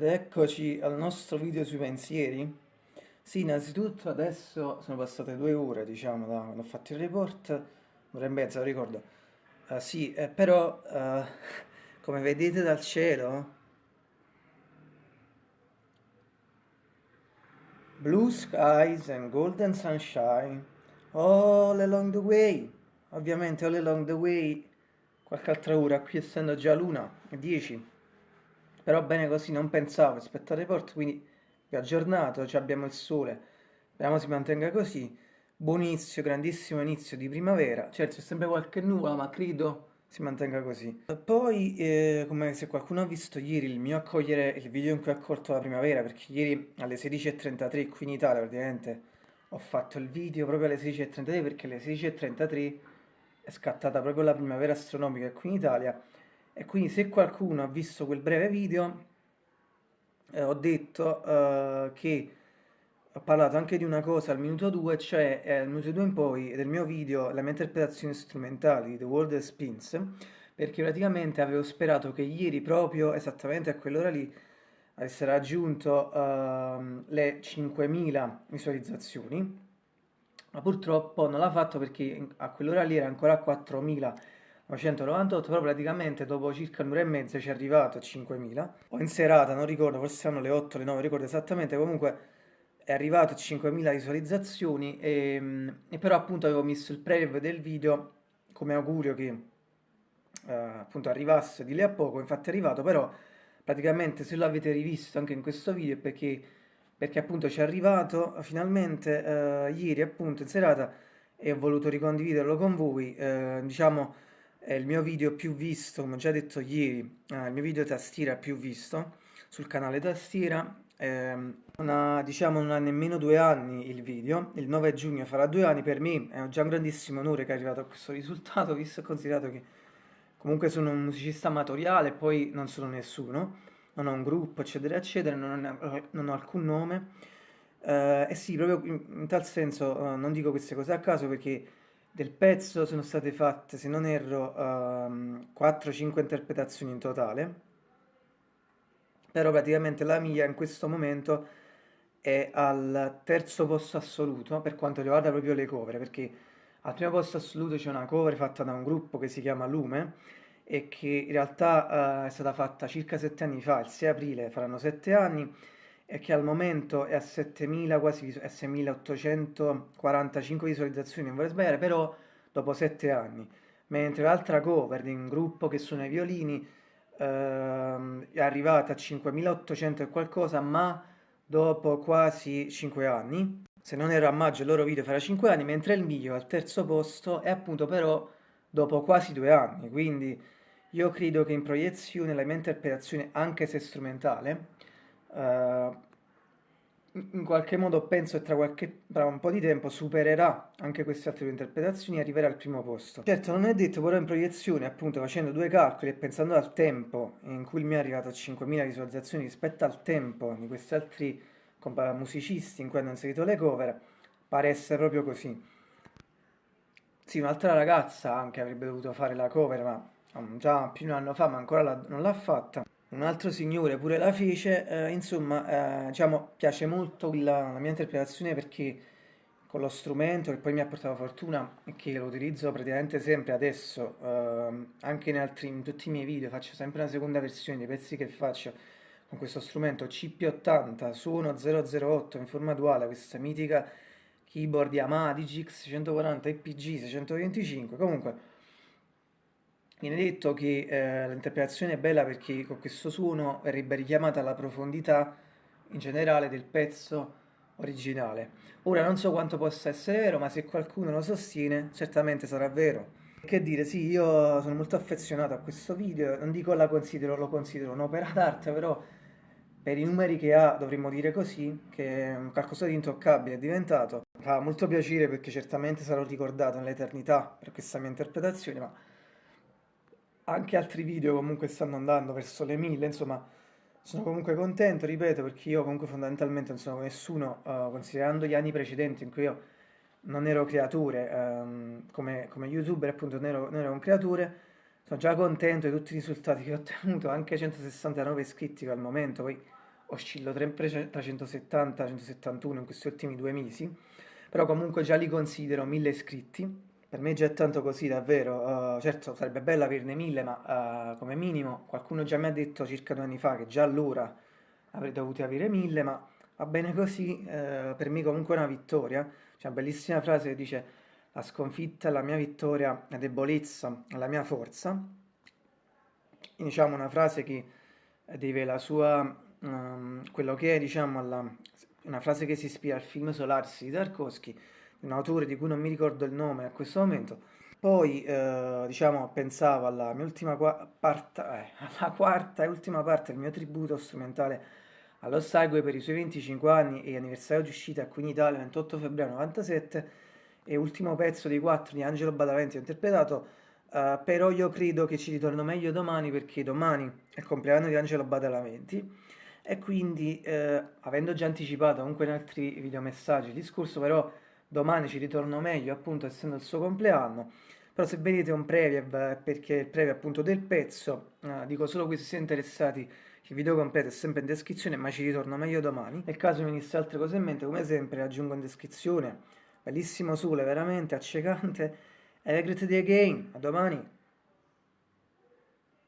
Ed eccoci al nostro video sui pensieri. Sì, innanzitutto adesso sono passate due ore, diciamo, da quando ho fatto il report, un'ora e mezza, lo ricordo. Uh, sì, eh, però, uh, come vedete dal cielo, blue skies and golden sunshine, all along the way. Ovviamente all along the way, qualche altra ora, qui essendo già l'una, 10 però bene così non pensavo rispetto al report, quindi vi aggiornato, cioè abbiamo il sole, speriamo si mantenga così, buon inizio, grandissimo inizio di primavera, certo c'è sempre qualche nuvola ma credo si mantenga così. Poi, eh, come se qualcuno ha visto ieri il mio accogliere, il video in cui ho accolto la primavera, perché ieri alle 16.33 qui in Italia praticamente ho fatto il video proprio alle 16.33 perché alle 16.33 è scattata proprio la primavera astronomica qui in Italia e quindi se qualcuno ha visto quel breve video eh, ho detto eh, che ho parlato anche di una cosa al minuto 2 cioè eh, al minuto 2 in poi del mio video la mia interpretazione strumentale di The World that Spins perché praticamente avevo sperato che ieri proprio esattamente a quell'ora lì avesse raggiunto uh, le 5.000 visualizzazioni ma purtroppo non l'ha fatto perché a quell'ora lì era ancora a 4.000 998, però praticamente dopo circa un'ora e mezza ci è arrivato a 5000. O in serata, non ricordo, forse saranno le 8, le 9, ricordo esattamente, comunque è arrivato a 5000 visualizzazioni e, e, però appunto avevo messo il preview del video come augurio che eh, appunto arrivasse di lì a poco, infatti è arrivato, però praticamente se l'avete rivisto anche in questo video è perché, perché appunto ci è arrivato finalmente eh, ieri appunto in serata e ho voluto ricondividerlo con voi, eh, diciamo è il mio video più visto, come ho già detto ieri, eh, il mio video tastiera più visto sul canale tastiera, eh, una, diciamo non ha nemmeno due anni il video, il 9 giugno farà due anni, per me è già un grandissimo onore che è arrivato a questo risultato, visto e considerato che comunque sono un musicista amatoriale poi non sono nessuno, non ho un gruppo eccetera eccetera, non ho, non ho alcun nome, eh, e sì, proprio in, in tal senso eh, non dico queste cose a caso perché del pezzo sono state fatte, se non erro, um, ehm, 4-5 interpretazioni in totale, però praticamente la mia in questo momento è al terzo posto assoluto per quanto riguarda proprio le cover, perché al primo posto assoluto c'è una cover fatta da un gruppo che si chiama Lume e che in realtà uh, è stata fatta circa 7 anni fa, il 6 aprile faranno 7 anni, e che al momento è a 7000 quasi a 6845 visualizzazioni, non vorrei sbagliare, però dopo 7 anni. Mentre l'altra cover di un gruppo che suona i violini ehm, è arrivata a 5800 e qualcosa, ma dopo quasi 5 anni. Se non era a maggio il loro video farà 5 anni, mentre il mio al terzo posto è appunto però dopo quasi 2 anni. Quindi io credo che in proiezione la mia interpretazione, anche se strumentale, Uh, in qualche modo penso che tra, qualche, tra, un po' di tempo supererà anche queste altre due interpretazioni e arriverà al primo posto. Certo non è detto, però in proiezione, appunto facendo due calcoli e pensando al tempo in cui mi è arrivato a 5.000 visualizzazioni rispetto al tempo di questi altri musicisti in cui hanno inserito le cover, pare essere proprio così. Sì, un'altra ragazza anche avrebbe dovuto fare la cover, ma um, già più di un anno fa, ma ancora la, non l'ha fatta un altro signore pure la fece, eh, insomma, eh, diciamo, piace molto la, la, mia interpretazione perché con lo strumento che poi mi ha portato fortuna e che lo utilizzo praticamente sempre adesso, eh, anche in, altri, in tutti i miei video, faccio sempre una seconda versione dei pezzi che faccio con questo strumento CP80 suono 008 in forma duale, questa mitica keyboard Yamaha DGX 140 EPG 625, comunque Viene detto che eh, l'interpretazione è bella perché con questo suono verrebbe richiamata la profondità in generale del pezzo originale. Ora non so quanto possa essere vero, ma se qualcuno lo sostiene, certamente sarà vero. Che dire, sì, io sono molto affezionato a questo video, non dico la considero, lo considero un'opera d'arte, però per i numeri che ha dovremmo dire così, che è qualcosa di intoccabile è diventato. Fa molto piacere perché certamente sarò ricordato nell'eternità per questa mia interpretazione, ma anche altri video comunque stanno andando verso le mille, insomma sono comunque contento, ripeto, perché io comunque fondamentalmente non sono nessuno, uh, considerando gli anni precedenti in cui io non ero creatore, um, come, come, youtuber appunto non ero, non ero, un creatore, sono già contento di tutti i risultati che ho ottenuto, anche 169 iscritti al momento, poi oscillo tra 170 e 171 in questi ultimi due mesi, però comunque già li considero 1000 iscritti, per me già è tanto così davvero, uh, certo sarebbe bello averne 1000 ma uh, come minimo qualcuno già mi ha detto circa due anni fa che già allora avrei dovuto avere 1000 ma va bene così, uh, per me comunque è una vittoria, c'è una bellissima frase che dice la sconfitta è la mia vittoria, la debolezza è la mia forza, diciamo una frase che deve la sua, um, quello che è diciamo alla, una frase che si ispira al film Solaris di Tarkovsky, un autore di cui non mi ricordo il nome a questo momento. Poi, eh, diciamo, pensavo alla mia ultima parte, eh, alla quarta e ultima parte del mio tributo strumentale allo Segue per i suoi 25 anni e anniversario di uscita qui in Italia, 28 febbraio 97, e ultimo pezzo dei quattro di Angelo Badalamenti ho interpretato, eh, però io credo che ci ritorno meglio domani perché domani è il compleanno di Angelo Badalamenti e quindi, eh, avendo già anticipato comunque in altri videomessaggi il discorso, però domani ci ritorno meglio appunto essendo il suo compleanno. Però se vedete un preview perché il preview appunto del pezzo eh, dico solo qui se siete interessati il video completo è sempre in descrizione ma ci ritorno meglio domani. Nel caso mi venisse altre cose in mente come sempre aggiungo in descrizione. Bellissimo sole veramente accecante. E great day again. A domani